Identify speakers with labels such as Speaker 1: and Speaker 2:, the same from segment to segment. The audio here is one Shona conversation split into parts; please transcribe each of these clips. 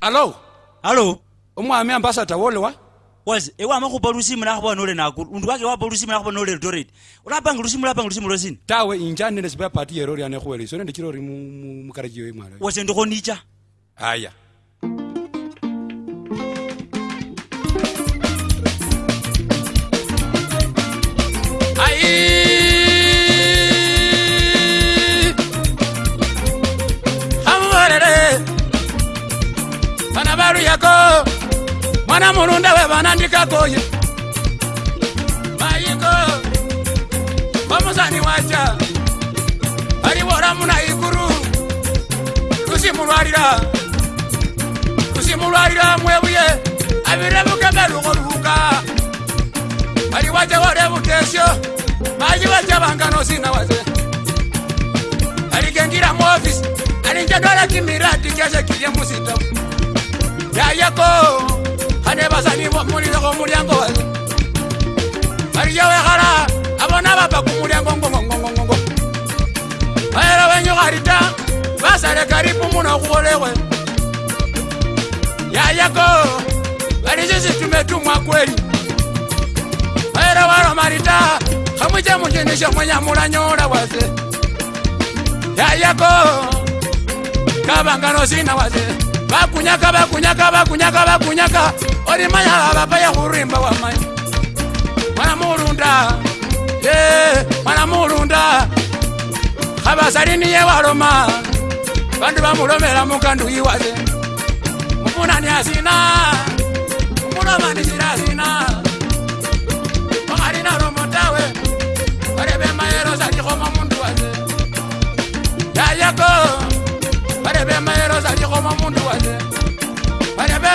Speaker 1: alo alo omwami ambasada wolewa wazi ewe amakhupa lusimu nakhupa nole nakulu undu wake wapa lusimu nakhupa nole eldoret ulapanga lusimu lapanga lusimu lwesina tawe inja nende sibapati yerorianekhuweleso nende chilori mukarajiyo imwala wase ndikho nicha aya kana varuyako mwana murunda wevana ndikakoye maiko vamusani wacha varivora muna ikuru kusimurwarira kusimurwarira mwevuye avirevukemerukoruka vari wacha varevutesho mai vacha vanganosina wase varigengira muofisi ari njedora kimiradi keshe kiye musitau yayeko kane basali molilo ko mulyango ariyo wekhala abona baba ku mulyango ngongongongongo aera wenyukharita basale karibu muno khukholewe yayeko balisisitumetumwa kweli aera waromarita khamwiche mushindu shomwenya mulanyola wase yayeko kabanganosina wase vakunyaka vakunyaka vakunyaka vakunyaka ori mayavapaya kurimba wama mwana murunda e mwana murunda khavasalini yewaloma vandu vamulomela mukanduyiwase mufunani asina mukulomanisira asina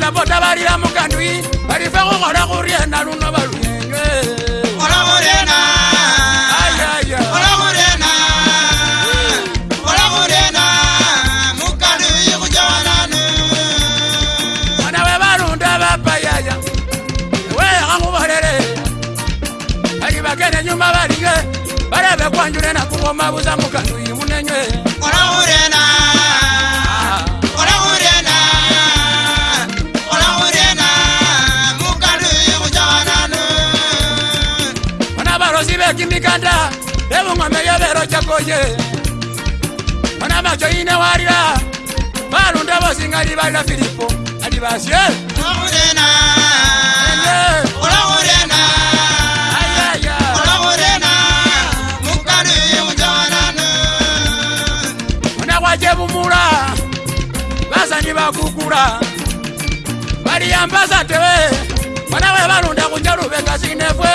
Speaker 1: potapota varira mukandwi varife kukora kuriana runo varuenywe nyuma varie vareve kwanjurena kuvomavuza mukandu imunenywe osibekimikanda ebuŋomeyobero cakoye bona maco ine warira barunda bosiŋali barira filipo andi basie bona kwace bumura basani bakukura bariyambasatewe bona we barunda kunja rubengasinefwe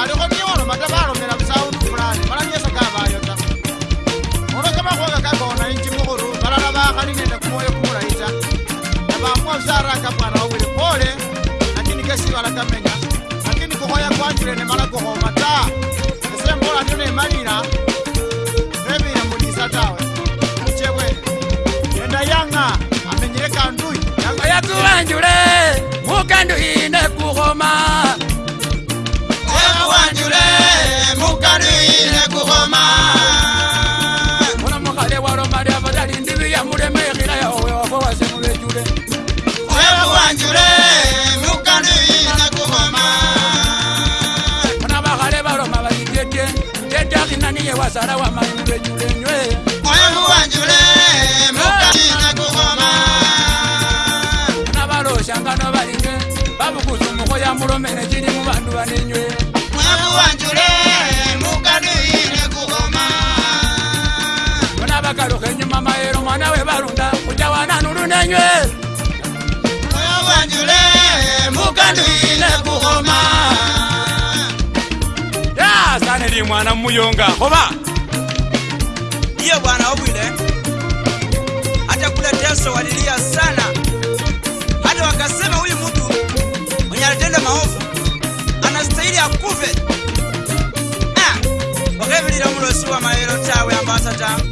Speaker 1: ariko niwanomata varomera usautu fulani maranyesakaa mamwa zara kapara wile pole lakini kesi bala kamenya lakini kokoya kwanjire ne mala koko mata ese mbola nyone malira nebi na mulisa tawe mchewe enda yanga amenyere kandui yanga ya kwanjure mukandu ine kuhoma ya kwanjure mukandu ine kuhoma Yeah munavahale varoma vaitete tete akinaniyewasara wa mainuvenyulenywe mwana muyonga hoba ndiye bwana obwile hata kule teso walilia sana hata wakasema huyu mtu mwenye alitenda maovu anastahili akuve ah, mulosi wa mayelo tawe ambasa tawe